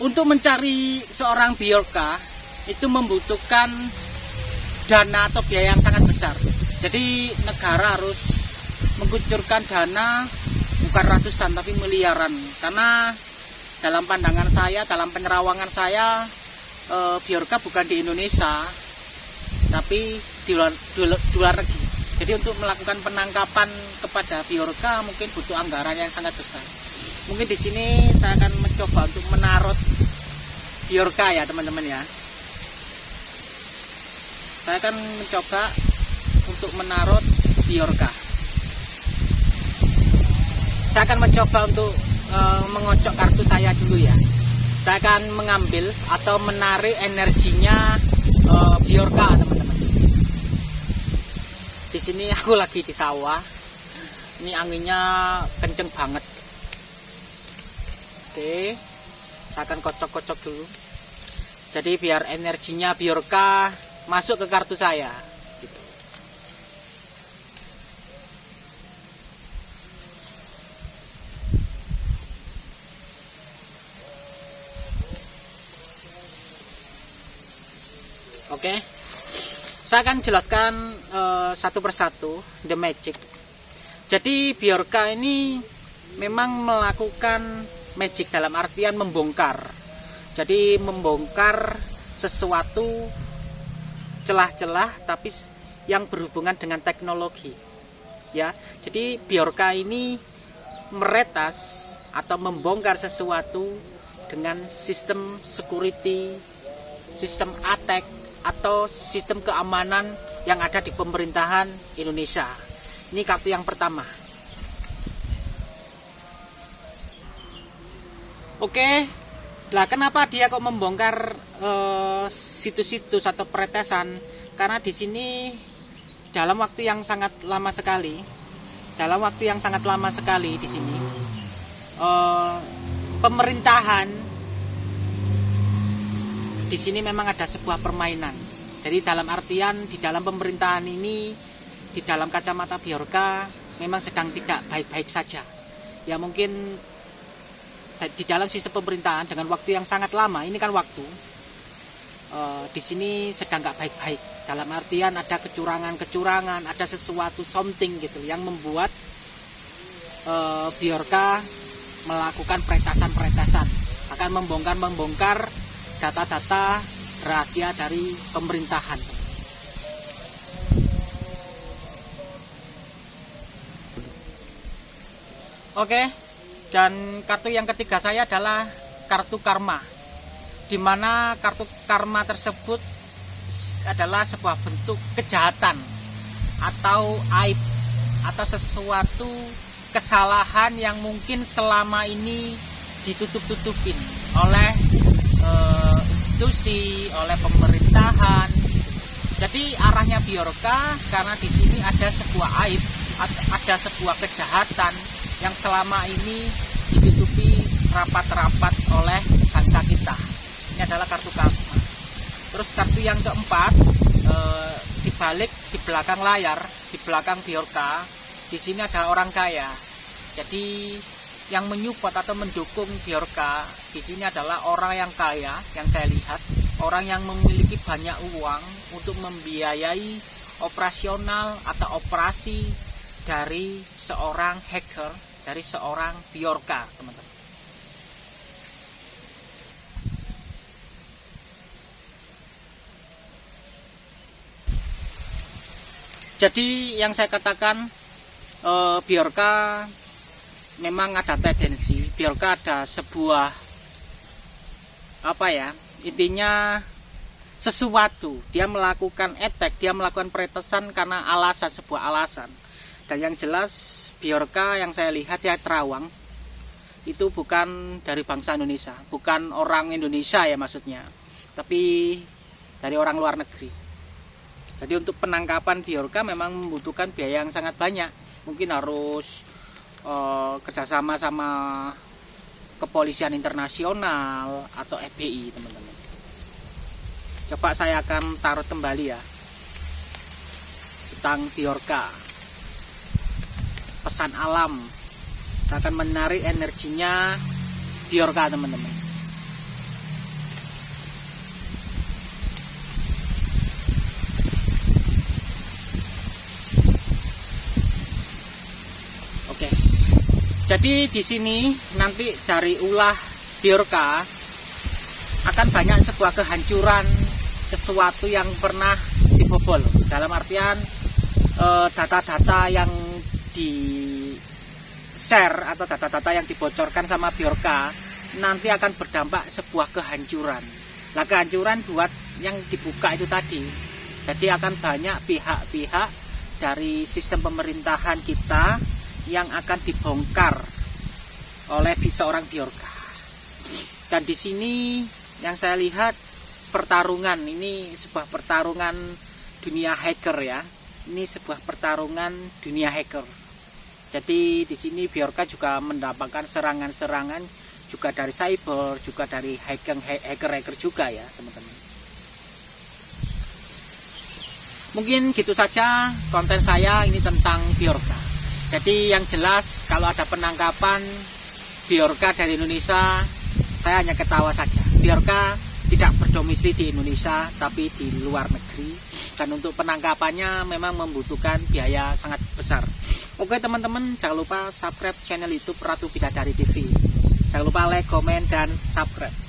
untuk mencari seorang biorka itu membutuhkan dana atau biaya yang sangat besar. Jadi negara harus mengucurkan dana bukan ratusan tapi miliaran karena dalam pandangan saya, dalam penerawangan saya e, biorka bukan di Indonesia tapi di luar, di, di luar negeri. Jadi untuk melakukan penangkapan kepada biorka mungkin butuh anggaran yang sangat besar. Mungkin di sini saya akan mencoba untuk menarut biorka ya teman-teman ya. Saya akan mencoba untuk menarut biorka. Saya akan mencoba untuk e, mengocok kartu saya dulu ya. Saya akan mengambil atau menarik energinya e, biorka teman-teman. Di sini aku lagi di sawah. Ini anginnya kenceng banget. Oke, saya akan kocok-kocok dulu. Jadi biar energinya biorka masuk ke kartu saya. Gitu. Oke, saya akan jelaskan uh, satu persatu the magic. Jadi biorka ini memang melakukan magic dalam artian membongkar. Jadi membongkar sesuatu celah-celah tapi yang berhubungan dengan teknologi. Ya. Jadi biorka ini meretas atau membongkar sesuatu dengan sistem security, sistem attack atau sistem keamanan yang ada di pemerintahan Indonesia. Ini kartu yang pertama. Oke, lah kenapa dia kok membongkar situs-situs uh, atau peretesan? Karena di sini dalam waktu yang sangat lama sekali, dalam waktu yang sangat lama sekali di sini, uh, pemerintahan di sini memang ada sebuah permainan. Jadi dalam artian di dalam pemerintahan ini, di dalam kacamata biorka memang sedang tidak baik-baik saja. Ya mungkin di dalam sistem pemerintahan dengan waktu yang sangat lama, ini kan waktu, uh, di sini sedang nggak baik-baik. Dalam artian ada kecurangan-kecurangan, ada sesuatu something gitu yang membuat uh, biorka melakukan peretasan-peretasan, akan membongkar-membongkar data-data rahasia dari pemerintahan. Oke, dan kartu yang ketiga saya adalah kartu karma, di mana kartu karma tersebut adalah sebuah bentuk kejahatan atau aib atau sesuatu kesalahan yang mungkin selama ini ditutup-tutupin oleh uh, institusi, oleh pemerintahan. Jadi arahnya biorka karena di sini ada sebuah aib, ada sebuah kejahatan yang selama ini ditutupi rapat-rapat oleh bangsa kita. Ini adalah kartu karma. Terus kartu yang keempat eh, di balik di belakang layar, di belakang biorka, di sini ada orang kaya. Jadi yang menyupport atau mendukung Biorka di sini adalah orang yang kaya yang saya lihat, orang yang memiliki banyak uang untuk membiayai operasional atau operasi dari seorang hacker, dari seorang Biorka, teman-teman. Jadi yang saya katakan eh, Biorka memang ada tendensi biarkah ada sebuah apa ya intinya sesuatu dia melakukan etek dia melakukan peretesan karena alasan sebuah alasan dan yang jelas biorka yang saya lihat ya terawang itu bukan dari bangsa Indonesia. Bukan orang Indonesia ya maksudnya tapi dari orang luar negeri. Jadi untuk penangkapan biorka memang membutuhkan biaya yang sangat banyak. Mungkin harus uh, kerjasama sama kepolisian internasional atau FBI teman-teman. Coba saya akan taruh kembali ya tentang Biorka pesan alam. Akan menarik energinya. Biorka teman-teman? Oke. Jadi di sini nanti dari ulah biorka akan banyak sebuah kehancuran sesuatu yang pernah dibobol. Dalam artian eh, data-data yang di share atau data-data yang dibocorkan sama Biorka nanti akan berdampak sebuah kehancuran. Nah kehancuran buat yang dibuka itu tadi. Jadi akan banyak pihak-pihak dari sistem pemerintahan kita yang akan dibongkar oleh seorang biorka. Dan di sini yang saya lihat pertarungan ini sebuah pertarungan dunia hacker ya. Ini sebuah pertarungan dunia hacker. Jadi di sini biorka juga mendapatkan serangan-serangan juga dari cyber, juga dari hacker-hacker juga ya, teman-teman. Mungkin gitu saja konten saya ini tentang biorka. Jadi yang jelas kalau ada penangkapan Biorka dari Indonesia, saya hanya ketawa saja. Biorka tidak berdomisili di Indonesia, tapi di luar negeri. Dan untuk penangkapannya memang membutuhkan biaya sangat besar. Oke teman-teman, jangan lupa subscribe channel YouTube Ratu Bidadari TV. Jangan lupa like, komen, dan subscribe.